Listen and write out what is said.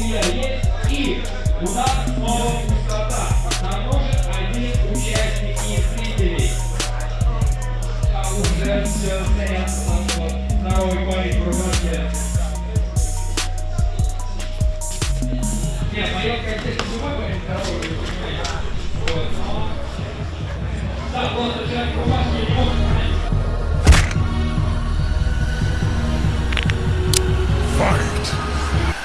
меня есть. И у нас новая пустота. Нам нужен один участник из зрителей. А уже все стоят вот второй парень в рубашке. Нет, мое, конечно, живой парень второй. Вот. Так, вот, уже